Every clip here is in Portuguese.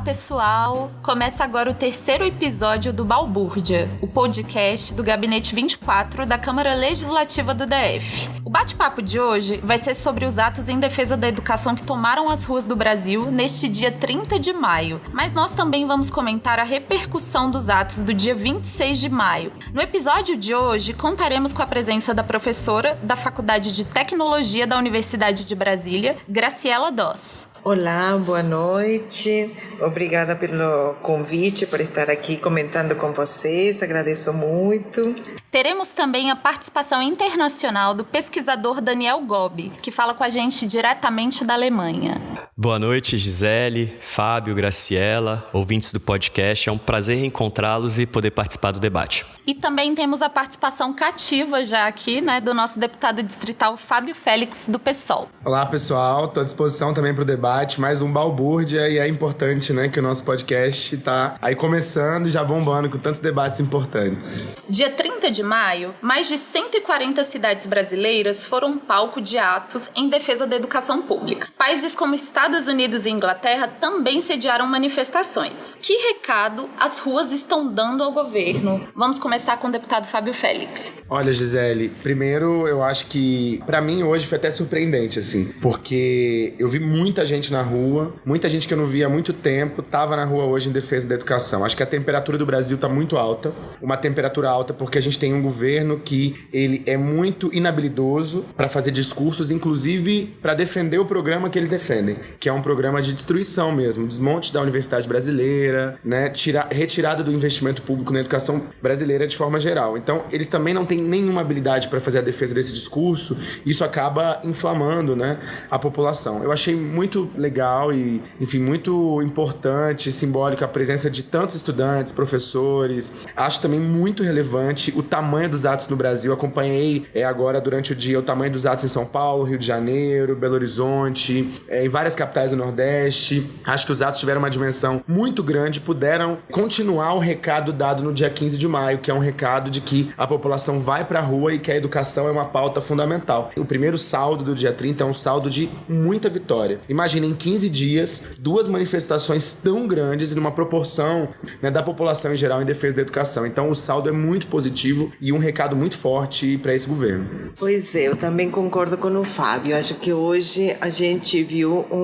pessoal! Começa agora o terceiro episódio do Balbúrdia, o podcast do Gabinete 24 da Câmara Legislativa do DF. O bate-papo de hoje vai ser sobre os atos em defesa da educação que tomaram as ruas do Brasil neste dia 30 de maio, mas nós também vamos comentar a repercussão dos atos do dia 26 de maio. No episódio de hoje, contaremos com a presença da professora da Faculdade de Tecnologia da Universidade de Brasília, Graciela Doss. Olá, boa noite. Obrigada pelo convite, por estar aqui comentando com vocês. Agradeço muito. Teremos também a participação internacional do pesquisador Daniel Gobi, que fala com a gente diretamente da Alemanha. Boa noite, Gisele, Fábio, Graciela, ouvintes do podcast. É um prazer reencontrá-los e poder participar do debate. E também temos a participação cativa já aqui, né, do nosso deputado distrital Fábio Félix, do PSOL. Olá, pessoal. Estou à disposição também para o debate. Mais um balbúrdia e é importante, né, que o nosso podcast está aí começando e já bombando com tantos debates importantes. Dia 30 de de maio, mais de 140 cidades brasileiras foram palco de atos em defesa da educação pública. Países como Estados Unidos e Inglaterra também sediaram manifestações. Que recado as ruas estão dando ao governo? Vamos começar com o deputado Fábio Félix. Olha, Gisele, primeiro eu acho que para mim hoje foi até surpreendente assim, porque eu vi muita gente na rua, muita gente que eu não via há muito tempo, tava na rua hoje em defesa da educação. Acho que a temperatura do Brasil tá muito alta, uma temperatura alta porque a gente tem um governo que ele é muito inabilidoso para fazer discursos, inclusive para defender o programa que eles defendem, que é um programa de destruição mesmo, desmonte da universidade brasileira, né, tirar, retirada do investimento público na educação brasileira de forma geral. Então, eles também não têm nenhuma habilidade para fazer a defesa desse discurso, isso acaba inflamando, né, a população. Eu achei muito legal e, enfim, muito importante, simbólico a presença de tantos estudantes, professores. Acho também muito relevante o tamanho tamanho dos atos no Brasil. Acompanhei é, agora durante o dia o tamanho dos atos em São Paulo, Rio de Janeiro, Belo Horizonte, é, em várias capitais do Nordeste. Acho que os atos tiveram uma dimensão muito grande, puderam continuar o recado dado no dia 15 de maio, que é um recado de que a população vai para a rua e que a educação é uma pauta fundamental. O primeiro saldo do dia 30 é um saldo de muita vitória. Imagina em 15 dias, duas manifestações tão grandes e numa proporção né, da população em geral em defesa da educação. Então o saldo é muito positivo e um recado muito forte para esse governo. Pois é, eu também concordo com o Fábio. Acho que hoje a gente viu um,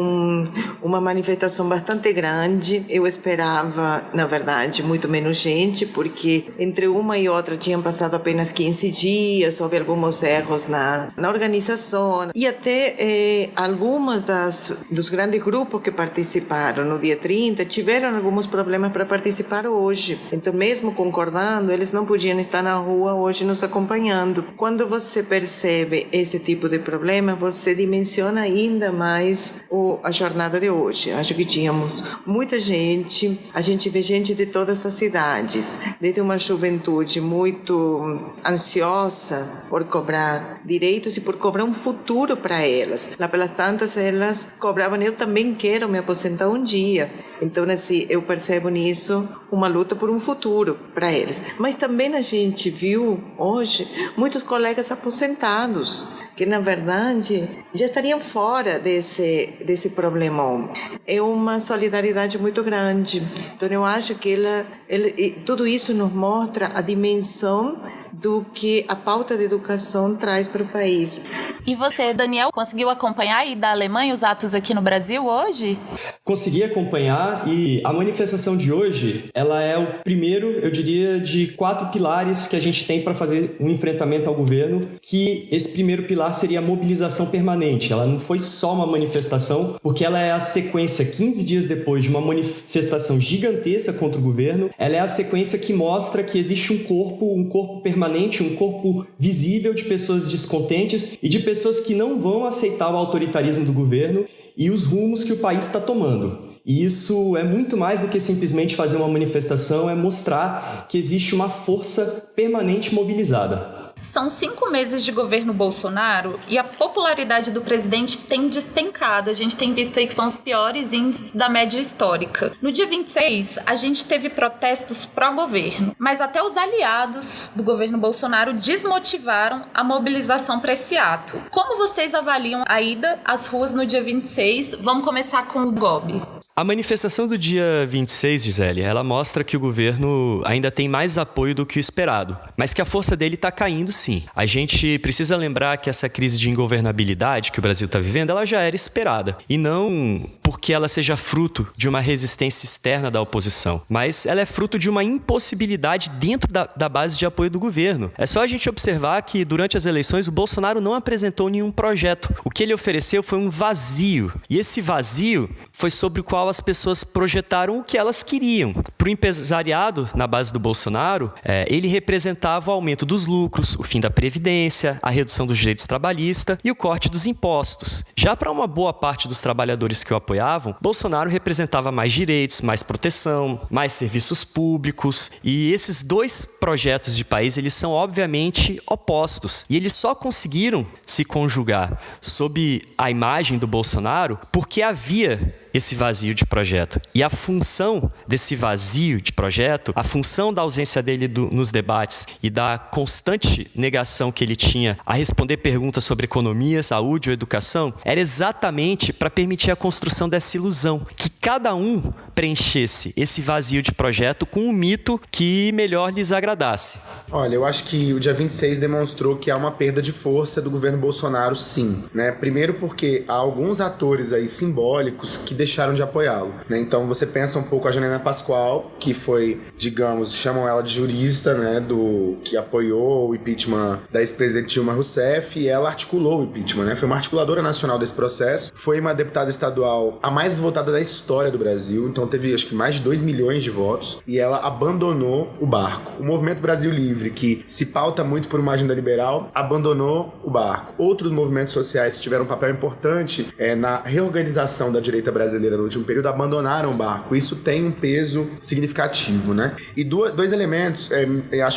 uma manifestação bastante grande. Eu esperava, na verdade, muito menos gente, porque entre uma e outra tinham passado apenas 15 dias, houve alguns erros na, na organização e até eh, algumas das dos grandes grupos que participaram no dia 30 tiveram alguns problemas para participar hoje. Então, mesmo concordando, eles não podiam estar na rua hoje nos acompanhando. Quando você percebe esse tipo de problema, você dimensiona ainda mais o, a jornada de hoje. Acho que tínhamos muita gente, a gente vê gente de todas as cidades, desde uma juventude muito ansiosa por cobrar direitos e por cobrar um futuro para elas. Lá pelas tantas, elas cobravam, eu também quero me aposentar um dia. Então, assim, eu percebo nisso uma luta por um futuro para eles. Mas também a gente viu hoje muitos colegas aposentados que na verdade já estariam fora desse desse problema. É uma solidariedade muito grande. Então eu acho que ela, ele, tudo isso nos mostra a dimensão do que a pauta de educação traz para o país. E você, Daniel, conseguiu acompanhar aí da Alemanha os atos aqui no Brasil hoje? Consegui acompanhar e a manifestação de hoje, ela é o primeiro, eu diria, de quatro pilares que a gente tem para fazer um enfrentamento ao governo, que esse primeiro pilar seria a mobilização permanente. Ela não foi só uma manifestação, porque ela é a sequência 15 dias depois de uma manifestação gigantesca contra o governo, ela é a sequência que mostra que existe um corpo, um corpo permanente permanente, um corpo visível de pessoas descontentes e de pessoas que não vão aceitar o autoritarismo do governo e os rumos que o país está tomando. E isso é muito mais do que simplesmente fazer uma manifestação, é mostrar que existe uma força permanente mobilizada. São cinco meses de governo Bolsonaro e a popularidade do presidente tem despencado. A gente tem visto aí que são os piores índices da média histórica. No dia 26, a gente teve protestos pró-governo, mas até os aliados do governo Bolsonaro desmotivaram a mobilização para esse ato. Como vocês avaliam a ida às ruas no dia 26? Vamos começar com o Gobi. A manifestação do dia 26, Gisele, ela mostra que o governo ainda tem mais apoio do que o esperado, mas que a força dele está caindo sim. A gente precisa lembrar que essa crise de ingovernabilidade que o Brasil está vivendo, ela já era esperada. E não porque ela seja fruto de uma resistência externa da oposição, mas ela é fruto de uma impossibilidade dentro da, da base de apoio do governo. É só a gente observar que durante as eleições o Bolsonaro não apresentou nenhum projeto. O que ele ofereceu foi um vazio. E esse vazio foi sobre o qual as pessoas projetaram o que elas queriam. Para o empresariado, na base do Bolsonaro, é, ele representava o aumento dos lucros, o fim da Previdência, a redução dos direitos trabalhistas e o corte dos impostos. Já para uma boa parte dos trabalhadores que o apoiavam, Bolsonaro representava mais direitos, mais proteção, mais serviços públicos. E esses dois projetos de país, eles são obviamente opostos. E eles só conseguiram se conjugar sob a imagem do Bolsonaro porque havia esse vazio de projeto. E a função desse vazio de projeto, a função da ausência dele do, nos debates e da constante negação que ele tinha a responder perguntas sobre economia, saúde ou educação, era exatamente para permitir a construção dessa ilusão, que cada um preenchesse esse vazio de projeto com um mito que melhor lhes agradasse. Olha, eu acho que o dia 26 demonstrou que há uma perda de força do governo Bolsonaro, sim. Né? Primeiro porque há alguns atores aí simbólicos que deixaram de apoiá-lo. Né? Então você pensa um pouco a Janina Pascoal, que foi, digamos, chamam ela de jurista, né, do que apoiou o impeachment da ex-presidente Dilma Rousseff e ela articulou o impeachment, né? Foi uma articuladora nacional desse processo, foi uma deputada estadual a mais votada da história do Brasil, então teve acho que mais de 2 milhões de votos e ela abandonou o barco. O Movimento Brasil Livre, que se pauta muito por uma agenda liberal, abandonou o barco. Outros movimentos sociais que tiveram um papel importante é, na reorganização da direita brasileira brasileira no último período abandonaram o barco. Isso tem um peso significativo, né? E dois elementos é,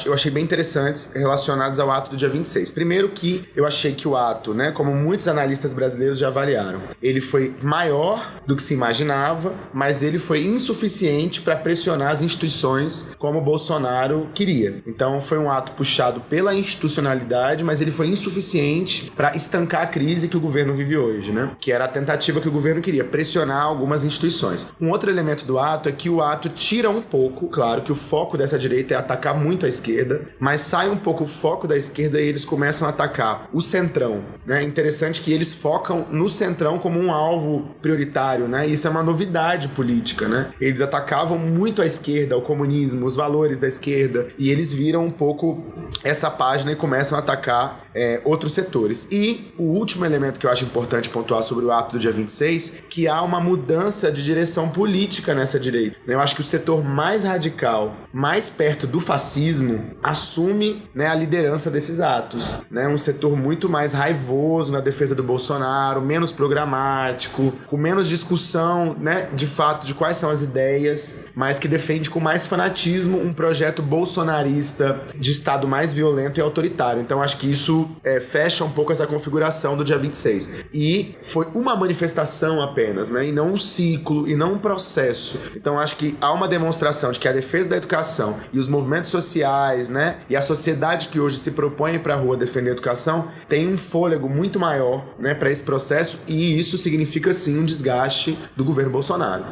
eu achei bem interessantes relacionados ao ato do dia 26. Primeiro que eu achei que o ato, né, como muitos analistas brasileiros já avaliaram, ele foi maior do que se imaginava, mas ele foi insuficiente para pressionar as instituições como Bolsonaro queria. Então foi um ato puxado pela institucionalidade, mas ele foi insuficiente para estancar a crise que o governo vive hoje, né? Que era a tentativa que o governo queria pressionar algumas instituições. Um outro elemento do ato é que o ato tira um pouco, claro, que o foco dessa direita é atacar muito a esquerda, mas sai um pouco o foco da esquerda e eles começam a atacar o centrão. Né? É interessante que eles focam no centrão como um alvo prioritário, né? Isso é uma novidade política, né? Eles atacavam muito a esquerda, o comunismo, os valores da esquerda, e eles viram um pouco essa página e começam a atacar é, outros setores. E o último elemento que eu acho importante pontuar sobre o ato do dia 26, que há uma mudança de direção política nessa direita. Eu acho que o setor mais radical, mais perto do fascismo, assume né, a liderança desses atos. Né? Um setor muito mais raivoso na defesa do Bolsonaro, menos programático, com menos discussão, né, de fato, de quais são as ideias, mas que defende com mais fanatismo um projeto bolsonarista de Estado mais violento e autoritário. Então acho que isso é, fecha um pouco essa configuração do dia 26. E foi uma manifestação apenas, né? E não um ciclo, e não um processo. Então acho que há uma demonstração de que a defesa da educação e os movimentos sociais, né? E a sociedade que hoje se propõe para a rua defender a educação tem um fôlego muito maior, né? Para esse processo e isso significa sim um desgaste do governo Bolsonaro.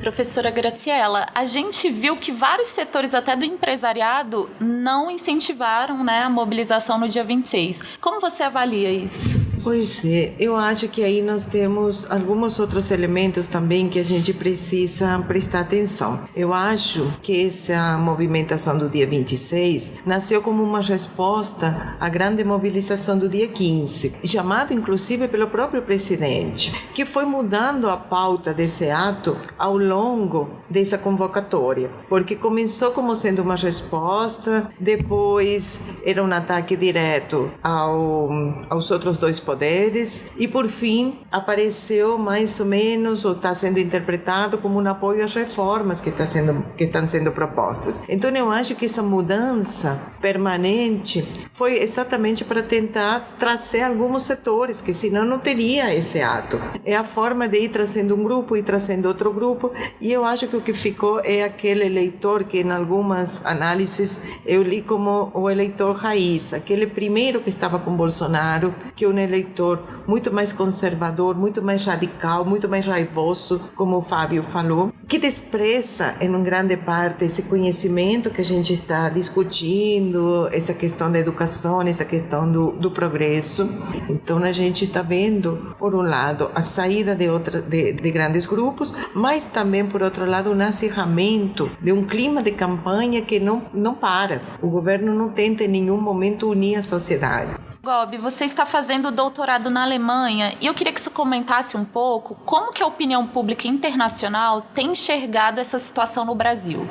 Professora Graciela, a gente viu que vários setores até do empresariado não incentivaram, né, a mobilização no dia 26. Como você avalia isso? Pois é, eu acho que aí nós temos alguns outros elementos também que a gente precisa prestar atenção. Eu acho que essa movimentação do dia 26 nasceu como uma resposta à grande mobilização do dia 15, chamado inclusive pelo próprio presidente, que foi mudando a pauta desse ato ao longo dessa convocatória, porque começou como sendo uma resposta, depois era um ataque direto ao, aos outros dois poderes poderes e por fim apareceu mais ou menos ou está sendo interpretado como um apoio às reformas que está sendo que estão sendo propostas. Então eu acho que essa mudança permanente foi exatamente para tentar trazer alguns setores que senão não teria esse ato. É a forma de ir trazendo um grupo e trazendo outro grupo e eu acho que o que ficou é aquele eleitor que em algumas análises eu li como o eleitor raiz, aquele primeiro que estava com Bolsonaro, que é um eleitor eleitor muito mais conservador, muito mais radical, muito mais raivoso, como o Fábio falou, que despreza em grande parte esse conhecimento que a gente está discutindo, essa questão da educação, essa questão do, do progresso. Então a gente está vendo, por um lado, a saída de, outra, de, de grandes grupos, mas também, por outro lado, um acirramento de um clima de campanha que não, não para. O governo não tenta em nenhum momento unir a sociedade. Gobi, você está fazendo doutorado na Alemanha e eu queria que você comentasse um pouco como que a opinião pública internacional tem enxergado essa situação no Brasil.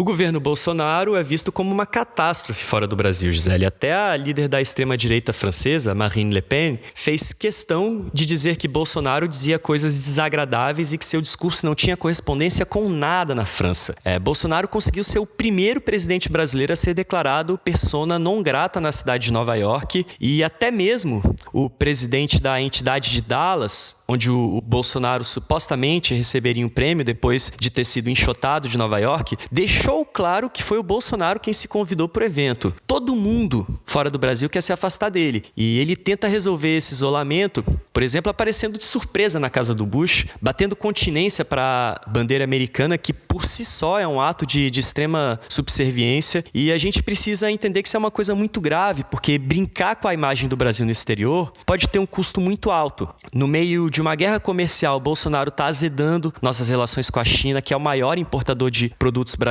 O governo Bolsonaro é visto como uma catástrofe fora do Brasil, Gisele. Até a líder da extrema-direita francesa, Marine Le Pen, fez questão de dizer que Bolsonaro dizia coisas desagradáveis e que seu discurso não tinha correspondência com nada na França. É, Bolsonaro conseguiu ser o primeiro presidente brasileiro a ser declarado persona non grata na cidade de Nova York e até mesmo o presidente da entidade de Dallas, onde o Bolsonaro supostamente receberia um prêmio depois de ter sido enxotado de Nova York, deixou claro que foi o Bolsonaro quem se convidou para o evento. Todo mundo fora do Brasil quer se afastar dele. E ele tenta resolver esse isolamento, por exemplo, aparecendo de surpresa na casa do Bush, batendo continência para a bandeira americana, que por si só é um ato de, de extrema subserviência. E a gente precisa entender que isso é uma coisa muito grave, porque brincar com a imagem do Brasil no exterior pode ter um custo muito alto. No meio de uma guerra comercial, Bolsonaro está azedando nossas relações com a China, que é o maior importador de produtos brasileiros,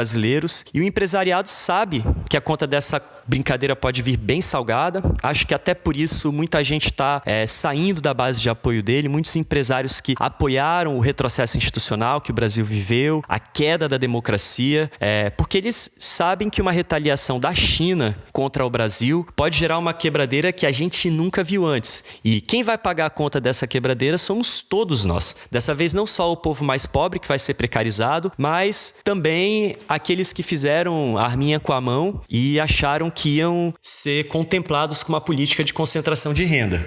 e o empresariado sabe que a conta dessa brincadeira pode vir bem salgada. Acho que até por isso muita gente está é, saindo da base de apoio dele, muitos empresários que apoiaram o retrocesso institucional que o Brasil viveu, a queda da democracia, é, porque eles sabem que uma retaliação da China contra o Brasil pode gerar uma quebradeira que a gente nunca viu antes. E quem vai pagar a conta dessa quebradeira somos todos nós. Dessa vez, não só o povo mais pobre, que vai ser precarizado, mas também aqueles que fizeram arminha com a mão e acharam que iam ser contemplados com uma política de concentração de renda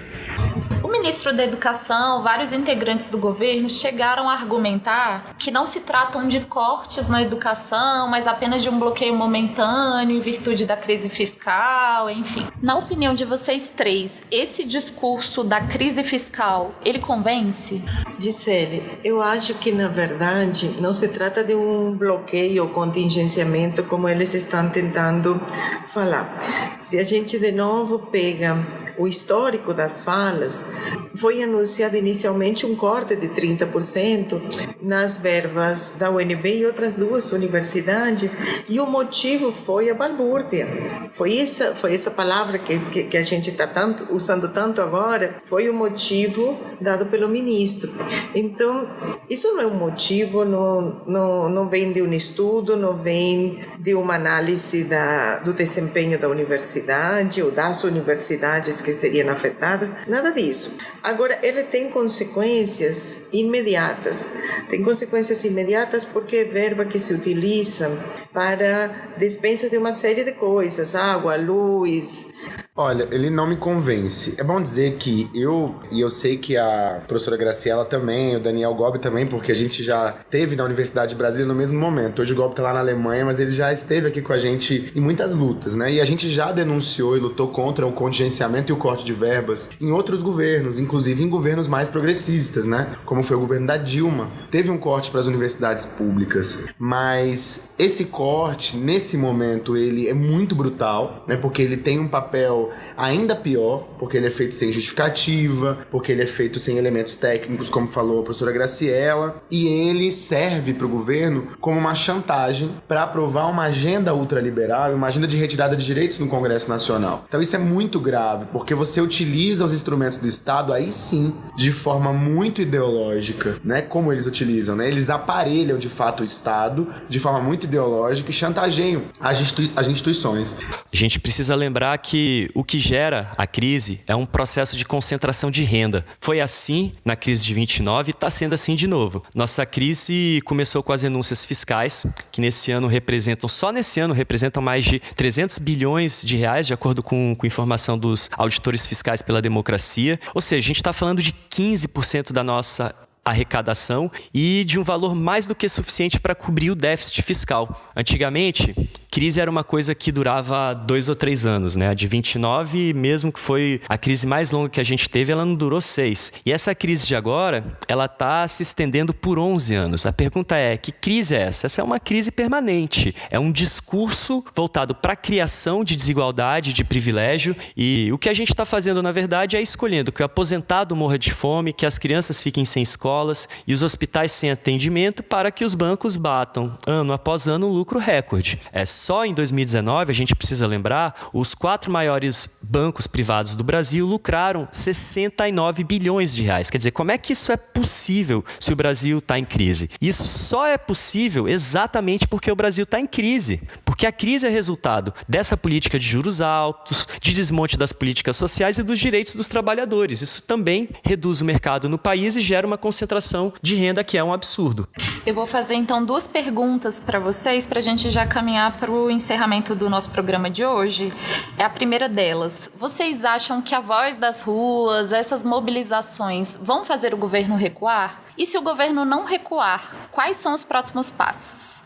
ministro da Educação, vários integrantes do governo chegaram a argumentar que não se tratam de cortes na educação, mas apenas de um bloqueio momentâneo em virtude da crise fiscal, enfim. Na opinião de vocês três, esse discurso da crise fiscal, ele convence? Gisele, eu acho que na verdade não se trata de um bloqueio ou contingenciamento como eles estão tentando falar. Se a gente de novo pega o histórico das falas, foi anunciado inicialmente um corte de 30% nas verbas da UNB e outras duas universidades, e o motivo foi a balbúrdia. Foi essa, foi essa palavra que, que, que a gente está tanto, usando tanto agora, foi o motivo dado pelo ministro. Então, isso não é um motivo, não, não, não vem de um estudo, não vem de uma análise da, do desempenho da universidade ou das universidades que seriam afetadas, nada disso. Agora, ele tem consequências imediatas. Tem consequências imediatas porque é verba que se utiliza para dispensa de uma série de coisas, água, luz, Olha, ele não me convence. É bom dizer que eu, e eu sei que a professora Graciela também, o Daniel Gobi também, porque a gente já teve na Universidade de Brasília no mesmo momento. Hoje o Gobi tá lá na Alemanha, mas ele já esteve aqui com a gente em muitas lutas, né? E a gente já denunciou e lutou contra o contingenciamento e o corte de verbas em outros governos, inclusive em governos mais progressistas, né? Como foi o governo da Dilma. Teve um corte para as universidades públicas, mas esse corte, nesse momento, ele é muito brutal, né? Porque ele tem um papel ainda pior, porque ele é feito sem justificativa, porque ele é feito sem elementos técnicos, como falou a professora Graciela, e ele serve para o governo como uma chantagem para aprovar uma agenda ultraliberal uma agenda de retirada de direitos no Congresso Nacional. Então isso é muito grave, porque você utiliza os instrumentos do Estado aí sim de forma muito ideológica, né? Como eles utilizam, né? Eles aparelham de fato o Estado de forma muito ideológica e chantageiam as, institui as instituições. A gente precisa lembrar que o que gera a crise é um processo de concentração de renda. Foi assim na crise de 29 e está sendo assim de novo. Nossa crise começou com as renúncias fiscais, que nesse ano representam, só nesse ano, representam mais de 300 bilhões de reais, de acordo com, com informação dos auditores fiscais pela democracia. Ou seja, a gente está falando de 15% da nossa arrecadação e de um valor mais do que suficiente para cobrir o déficit fiscal. Antigamente, crise era uma coisa que durava dois ou três anos, né? A de 29, mesmo que foi a crise mais longa que a gente teve, ela não durou seis. E essa crise de agora, ela está se estendendo por 11 anos. A pergunta é, que crise é essa? Essa é uma crise permanente. É um discurso voltado para a criação de desigualdade, de privilégio. E o que a gente está fazendo, na verdade, é escolhendo que o aposentado morra de fome, que as crianças fiquem sem escolas e os hospitais sem atendimento para que os bancos batam, ano após ano, um lucro recorde. É só em 2019, a gente precisa lembrar, os quatro maiores bancos privados do Brasil lucraram 69 bilhões de reais. Quer dizer, como é que isso é possível se o Brasil está em crise? Isso só é possível exatamente porque o Brasil está em crise. Porque a crise é resultado dessa política de juros altos, de desmonte das políticas sociais e dos direitos dos trabalhadores. Isso também reduz o mercado no país e gera uma concentração de renda que é um absurdo. Eu vou fazer então duas perguntas para vocês para a gente já caminhar para o encerramento do nosso programa de hoje. É a primeira delas. Vocês acham que a voz das ruas, essas mobilizações, vão fazer o governo recuar? E se o governo não recuar, quais são os próximos passos?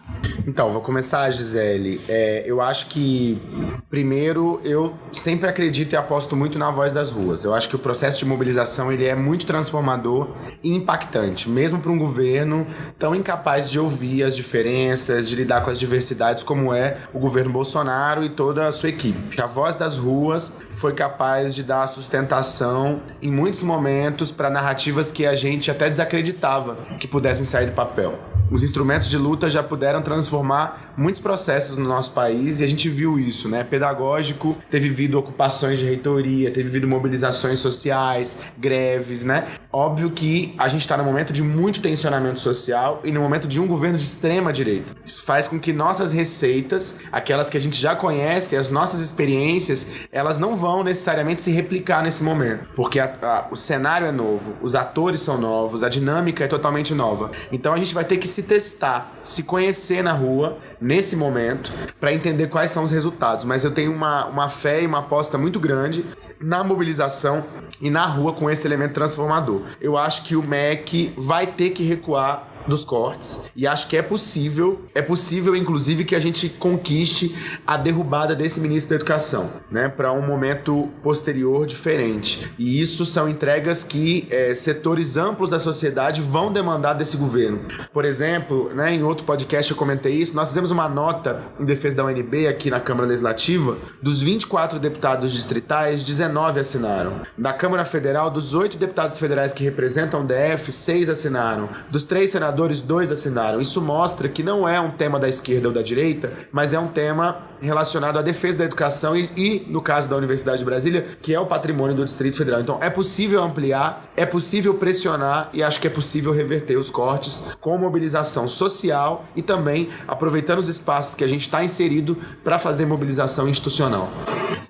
Então, vou começar, Gisele. É, eu acho que, primeiro, eu sempre acredito e aposto muito na voz das ruas. Eu acho que o processo de mobilização ele é muito transformador e impactante, mesmo para um governo tão incapaz de ouvir as diferenças, de lidar com as diversidades como é o governo Bolsonaro e toda a sua equipe. A voz das ruas foi capaz de dar sustentação em muitos momentos para narrativas que a gente até desacreditava que pudessem sair do papel os instrumentos de luta já puderam transformar muitos processos no nosso país e a gente viu isso, né? Pedagógico, ter vivido ocupações de reitoria, ter vivido mobilizações sociais, greves, né? Óbvio que a gente está no momento de muito tensionamento social e no momento de um governo de extrema direita. Isso faz com que nossas receitas, aquelas que a gente já conhece, as nossas experiências, elas não vão necessariamente se replicar nesse momento, porque a, a, o cenário é novo, os atores são novos, a dinâmica é totalmente nova. Então a gente vai ter que se testar, se conhecer na rua nesse momento para entender quais são os resultados. Mas eu tenho uma, uma fé e uma aposta muito grande na mobilização e na rua com esse elemento transformador. Eu acho que o MEC vai ter que recuar dos cortes e acho que é possível, é possível inclusive que a gente conquiste a derrubada desse ministro da Educação, né, para um momento posterior diferente. E isso são entregas que é, setores amplos da sociedade vão demandar desse governo. Por exemplo, né, em outro podcast eu comentei isso, nós fizemos uma nota em defesa da UNB aqui na Câmara Legislativa, dos 24 deputados distritais, 19 assinaram. Da Câmara Federal, dos 8 deputados federais que representam o DF, 6 assinaram. Dos três senadores senadores, dois assinaram. Isso mostra que não é um tema da esquerda ou da direita, mas é um tema relacionado à defesa da educação e, e, no caso da Universidade de Brasília, que é o patrimônio do Distrito Federal. Então é possível ampliar, é possível pressionar e acho que é possível reverter os cortes com mobilização social e também aproveitando os espaços que a gente está inserido para fazer mobilização institucional.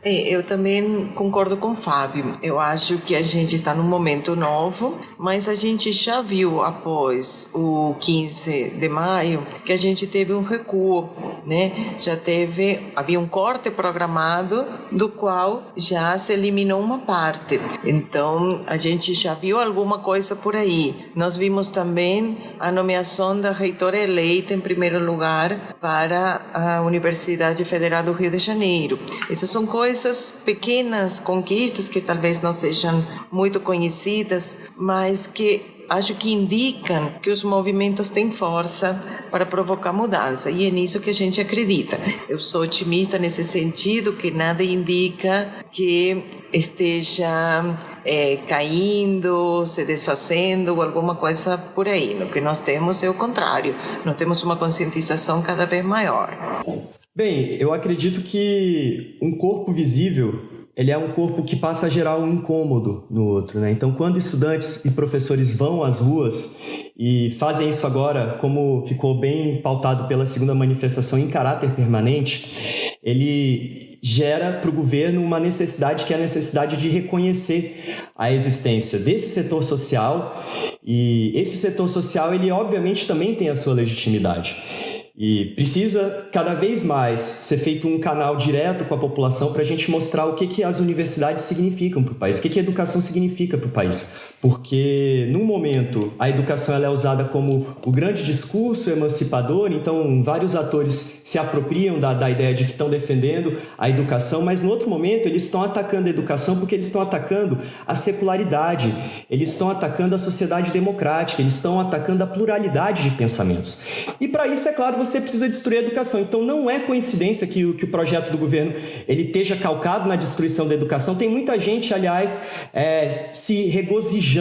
É, eu também concordo com o Fábio. Eu acho que a gente está num momento novo, mas a gente já viu após o 15 de maio que a gente teve um recuo, né? Já teve havia um corte programado do qual já se eliminou uma parte. Então a gente já viu alguma coisa por aí. Nós vimos também a nomeação da reitora eleita em primeiro lugar para a Universidade Federal do Rio de Janeiro. Essas são coisas pequenas conquistas que talvez não sejam muito conhecidas, mas que acho que indicam que os movimentos têm força para provocar mudança e é nisso que a gente acredita. Eu sou otimista nesse sentido que nada indica que esteja é, caindo, se desfazendo, alguma coisa por aí. O que nós temos é o contrário. Nós temos uma conscientização cada vez maior. Bem, eu acredito que um corpo visível ele é um corpo que passa a gerar um incômodo no outro. Né? Então, quando estudantes e professores vão às ruas e fazem isso agora, como ficou bem pautado pela segunda manifestação em caráter permanente, ele gera para o governo uma necessidade que é a necessidade de reconhecer a existência desse setor social e esse setor social ele obviamente também tem a sua legitimidade. E precisa cada vez mais ser feito um canal direto com a população para a gente mostrar o que, que as universidades significam para o país, o que, que educação significa para o país. Porque, num momento, a educação é usada como o grande discurso emancipador, então vários atores se apropriam da, da ideia de que estão defendendo a educação, mas no outro momento eles estão atacando a educação porque eles estão atacando a secularidade, eles estão atacando a sociedade democrática, eles estão atacando a pluralidade de pensamentos. E para isso, é claro, você precisa destruir a educação. Então não é coincidência que o, que o projeto do governo ele esteja calcado na destruição da educação. Tem muita gente, aliás, é, se regozijando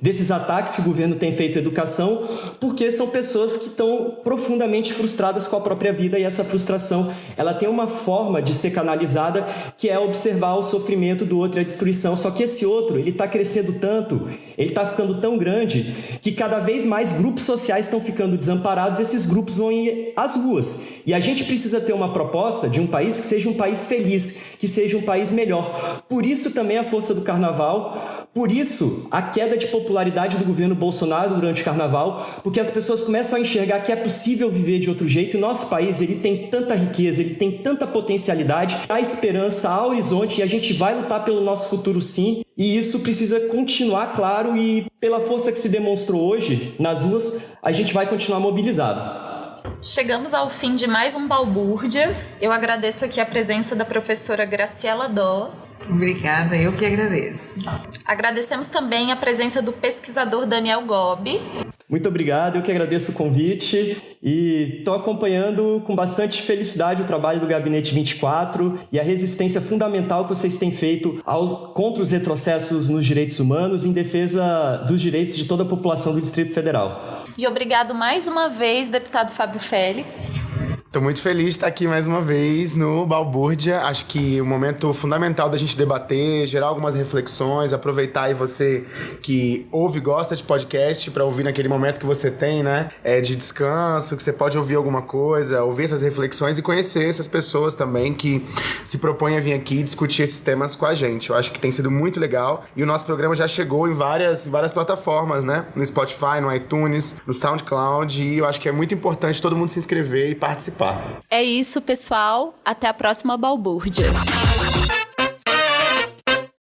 desses ataques que o governo tem feito à educação, porque são pessoas que estão profundamente frustradas com a própria vida e essa frustração ela tem uma forma de ser canalizada que é observar o sofrimento do outro e a destruição. Só que esse outro ele está crescendo tanto, ele está ficando tão grande que cada vez mais grupos sociais estão ficando desamparados. Esses grupos vão ir às ruas e a gente precisa ter uma proposta de um país que seja um país feliz, que seja um país melhor. Por isso também a força do Carnaval por isso, a queda de popularidade do governo Bolsonaro durante o carnaval, porque as pessoas começam a enxergar que é possível viver de outro jeito. E o nosso país ele tem tanta riqueza, ele tem tanta potencialidade, há esperança, há horizonte e a gente vai lutar pelo nosso futuro sim. E isso precisa continuar claro e pela força que se demonstrou hoje nas ruas, a gente vai continuar mobilizado. Chegamos ao fim de mais um Balbúrdia. Eu agradeço aqui a presença da professora Graciela Doss. Obrigada, eu que agradeço. Agradecemos também a presença do pesquisador Daniel Gobi. Muito obrigado, eu que agradeço o convite e estou acompanhando com bastante felicidade o trabalho do Gabinete 24 e a resistência fundamental que vocês têm feito ao, contra os retrocessos nos direitos humanos em defesa dos direitos de toda a população do Distrito Federal. E obrigado mais uma vez, deputado Fábio Félix. Tô muito feliz de estar aqui mais uma vez no Balbúrdia. Acho que o um momento fundamental da gente debater, gerar algumas reflexões, aproveitar aí você que ouve e gosta de podcast para ouvir naquele momento que você tem, né? É de descanso, que você pode ouvir alguma coisa, ouvir essas reflexões e conhecer essas pessoas também que se propõem a vir aqui discutir esses temas com a gente. Eu acho que tem sido muito legal e o nosso programa já chegou em várias, várias plataformas, né? No Spotify, no iTunes, no SoundCloud e eu acho que é muito importante todo mundo se inscrever e participar participar. É isso, pessoal. Até a próxima balbúrdia.